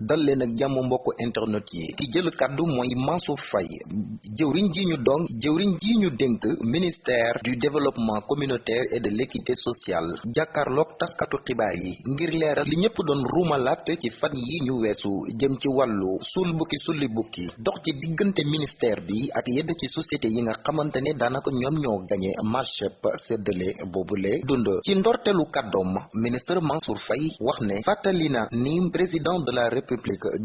dal leen ak jàmm mbokk internet yi. Ki jël kàddu mooy Mansour Faye. Jëwriñ ji ñu dong jëwriñ ji ñu dénk ministère du développement communautaire et de l'équité sociale. Jàkkaarloog taskatu xibaar yi ngir leeral li ñëpp doon ruumalaat ci fan yi ñu weesu jëm ci wàllu suul bukki sulli bukki dox ci diggante ministère bi ak yedd ci société yi nga xamante ne daanaka ñoo gañe marché séddale boobule dund. Ci ministre Mansour wax ni président de la république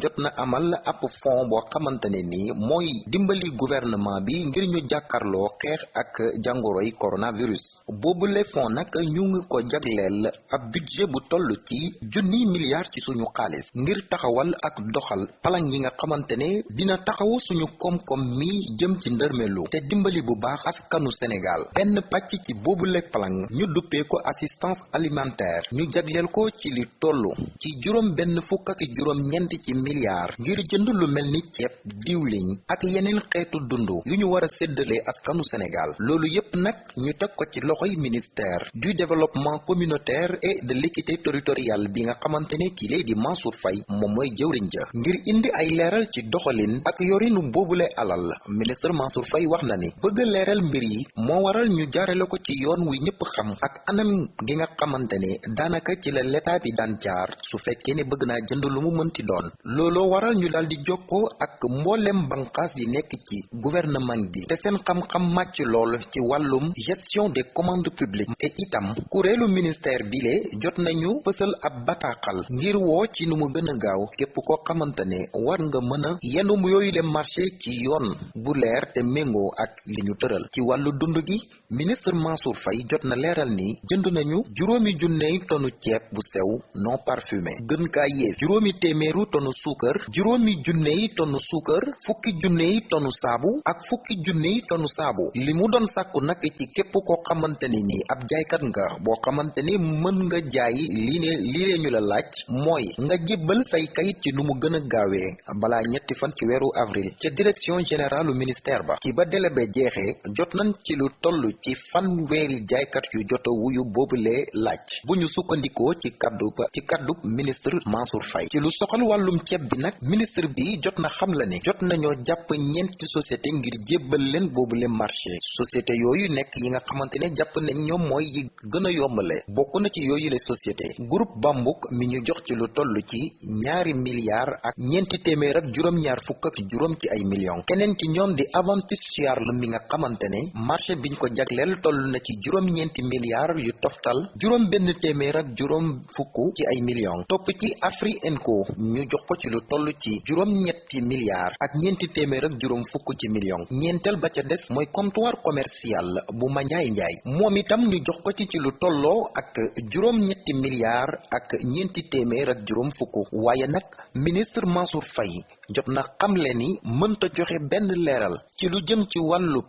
jot na amal ab fond boo xamante ne ni mooy dimbali gouvernement bi ngir ñu jàkkarloo xeex ak jàngoroy coronavirus. Boobule fond nag ñu ngi ko jagleel ab budget bu toll ci junni milliards ci suñu xaalis ngir taxawal ak doxal palang yi nga xamante ne dina taxaw suñu koom-koom mi jëm ci ndërmelu te dimbali bu baax askanu Sénégal. Benn pàcc ci boobule palang ñu duppee ko assistance alimentaire. Ñu jagleel ko ci li toll ci juróom benn fukk ak juróom ñeent ci milliards ngir jënd lu mel ni ceeb diwliñ ak yeneen xeetu dund yu ñu war a séddale askanu Sénégal. Loolu yépp nag ñu teg ko ci loxoy ministère du développement communautaire et de l'équité territoriale bi nga xamante ne kii lay di Mansour Faye moom mooy jëwriñ ja. Ngir indi ay leeral ci doxalin ak yorinu boobule alal ministre Mansour Faye wax na ni bëgg leeral mbir yi moo waral ñu jaarale ko ci yoon wi ñëpp xam ak anam gi nga xamante ne daanaka ci la l'état bi daan jaar su fekkee bëgg naa jënd lu mu mënti doon. Looloo waral ñu daal di jokkoo ak mboolem banqaas yi nekk ci gouvernement bi. Te seen xam-xam màcc lool ci wàllum gestion des commandes publiques. Te itam kuréelu ministère bile jot nañu fësal ab bataaxal ngir woo ci nu mu gën a gaaw. Képp koo xamante ne war nga mën a yenum yooyu le marché ci yoon bu leer te méngoo ak li ñu tëral. Ci wàllu dund gi ministre Mansour Faye jot na leeral ni jënd nañu juróomi junney tonu ceeb bu sew non parfumé. Gën kaa yées juróomi téeméeru tonu suukar juróomi junney tonu suukar fukki junney tonu saabu ak fukki junney tonu saabu. Li mu doon sàkku nag ci képp koo xamante ni nii ab jaaykat nga boo xamante ni mën nga jaay lii ne ñu la laaj mooy nga jébbal say kayit ci nu mu gën a gaawee balaa ñetti fan ci weeru avril ca direction générale ministère ba. Ci ba délai ba jeexee jot nañ ci lu toll ci fanweeri jaaykat yu jota wuyu boobulee laaj. Bu ñu sukkandikoo ci kaddu ci kaddu ministre Mansour Faye. Ci lu soxal wàllum ceeb bi nag ministre bi jot na xam la ne jot nañoo jàpp ñeenti société ngir jébbal leen boobule marché. Société yooyu nekk yi nga xamante ne jàpp nañ ñoom mooy yi gën a yombale. Bokk na ci yooyu le société. Groupe Bambuk mi ñu jox ci lu toll ci ñaari milliards ak ñeenti téeméer ak juróom-ñaar fukk ak juróom ci ay millions. Keneen ci ñoom di Aventus Charles mi nga xamante ne marché biñ ko jagleel toll na ci juróom-ñeenti milliards yu toftal juróom benn téeméer ak juróom fukk ci ay millions. Topp ci Afri Enco ñu jox ko ci lu toll ci juróom-ñetti milliards ak ñeenti téeméer ak juróom fukk ci millions ñeenteel ba ca des mooy comptoir commercial bu Mandiaye Ndiaye. moom itam ñu jox ko ci lu tolloo ak juróom-ñetti milliards ak ñeenti téeméer ak juróom fukk. waaye nag ministre Mansour Faye jot na xamle ni mënta joxe benn leeral ci lu jëm ci wàllub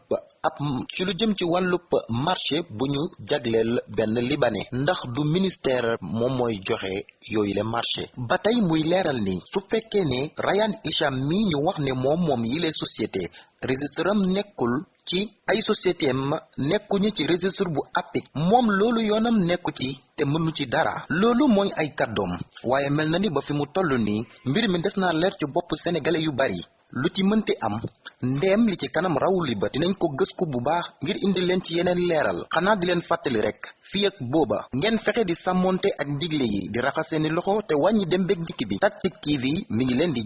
ab ci lu jëm ci wàllub marché bu ñu jagleel benn ndax du ministère moom mooy joxe yooyu le marché. ba tey muy leeral ni su fekkee ne Rayane Hicham mi ñu wax ne moom moom yile société. Registre am nekkul ci ay société ci registre bu APIX moom loolu yoonam nekku ci te mënu ci dara. Loolu mooy ay kàddoom. Waaye mel na ni ba fi mu toll nii mbir mi des ci sénégalais yu bari lu ci mënti am ndeem li ci kanam rawuli ba dinañ ko gësku bu baax ngir indi leen ci yeneen leeral. Xanaa di rek fii ak booba ngeen fexe di sàmmonte ak digle yi di loxo te wàññi dem bég dikk bi. Tactic TV mi ngi di